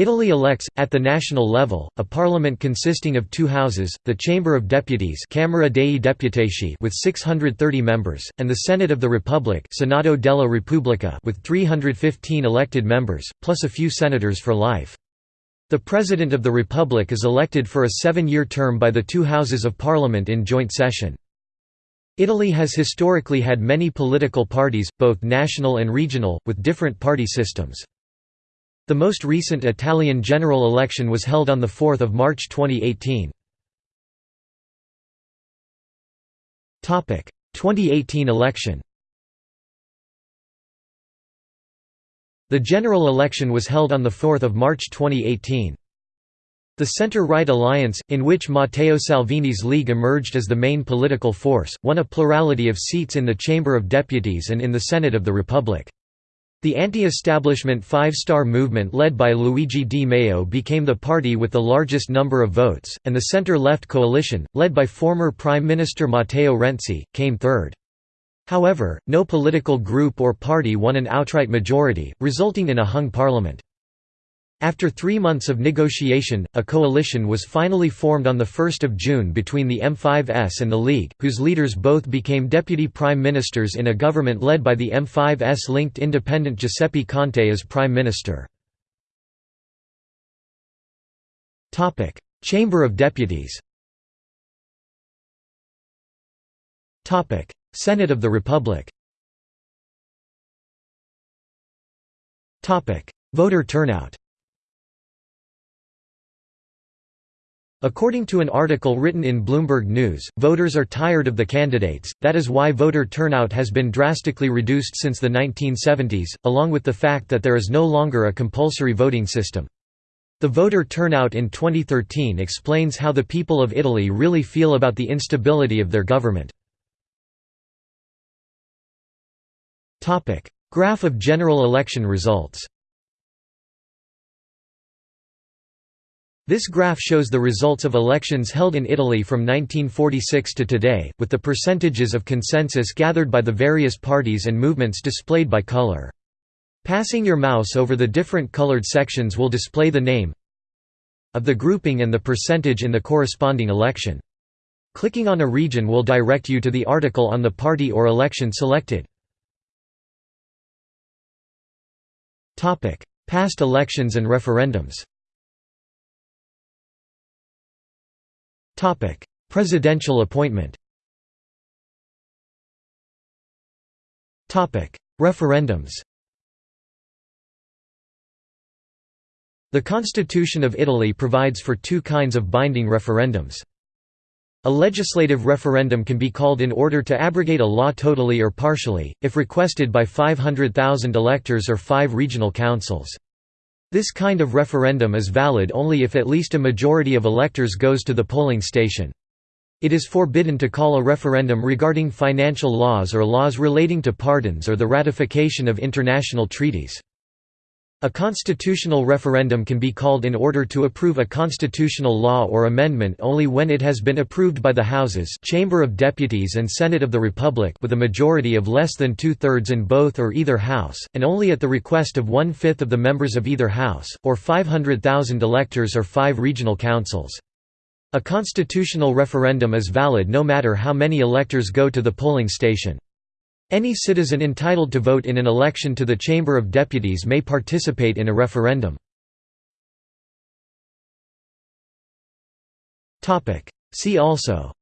Italy elects, at the national level, a parliament consisting of two houses, the Chamber of Deputies Camera dei Deputati with 630 members, and the Senate of the Republic Senato della Repubblica with 315 elected members, plus a few senators for life. The President of the Republic is elected for a seven-year term by the two houses of parliament in joint session. Italy has historically had many political parties, both national and regional, with different party systems. The most recent Italian general election was held on 4 March 2018. 2018 election The general election was held on 4 March 2018. The centre-right alliance, in which Matteo Salvini's League emerged as the main political force, won a plurality of seats in the Chamber of Deputies and in the Senate of the Republic. The anti-establishment Five Star Movement led by Luigi Di Maio became the party with the largest number of votes, and the centre-left coalition, led by former Prime Minister Matteo Renzi, came third. However, no political group or party won an outright majority, resulting in a hung parliament. After three months of negotiation, a coalition was finally formed on 1 June between the M5S and the League, whose leaders both became deputy prime ministers in a government led by the M5S-linked independent Giuseppe Conte as prime minister. Chamber of Deputies Senate of the Republic Voter turnout According to an article written in Bloomberg News, voters are tired of the candidates, that is why voter turnout has been drastically reduced since the 1970s, along with the fact that there is no longer a compulsory voting system. The voter turnout in 2013 explains how the people of Italy really feel about the instability of their government. Graph of general election results This graph shows the results of elections held in Italy from 1946 to today, with the percentages of consensus gathered by the various parties and movements displayed by color. Passing your mouse over the different colored sections will display the name of the grouping and the percentage in the corresponding election. Clicking on a region will direct you to the article on the party or election selected. Past elections and referendums Presidential appointment Referendums The Constitution of Italy provides for two kinds of binding referendums. A legislative referendum can be called in order to abrogate a law totally or partially, if requested by 500,000 electors or five regional councils. This kind of referendum is valid only if at least a majority of electors goes to the polling station. It is forbidden to call a referendum regarding financial laws or laws relating to pardons or the ratification of international treaties. A constitutional referendum can be called in order to approve a constitutional law or amendment only when it has been approved by the Houses Chamber of Deputies and Senate of the Republic with a majority of less than two-thirds in both or either House, and only at the request of one-fifth of the members of either House, or 500,000 electors or five regional councils. A constitutional referendum is valid no matter how many electors go to the polling station. Any citizen entitled to vote in an election to the Chamber of Deputies may participate in a referendum. See also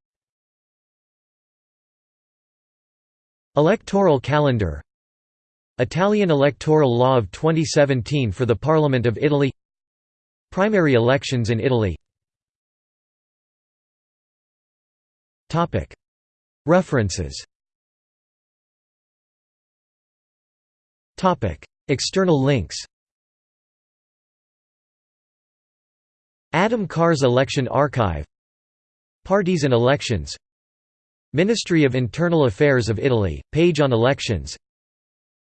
Electoral calendar Italian electoral law of 2017 for the Parliament of Italy Primary elections in Italy References External links Adam Carr's Election Archive Parties and elections Ministry of Internal Affairs of Italy, page on elections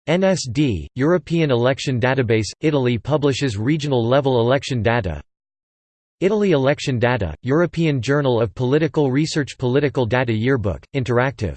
NSD, European Election Database – Italy publishes regional-level election data Italy Election Data, European Journal of Political Research Political Data Yearbook, interactive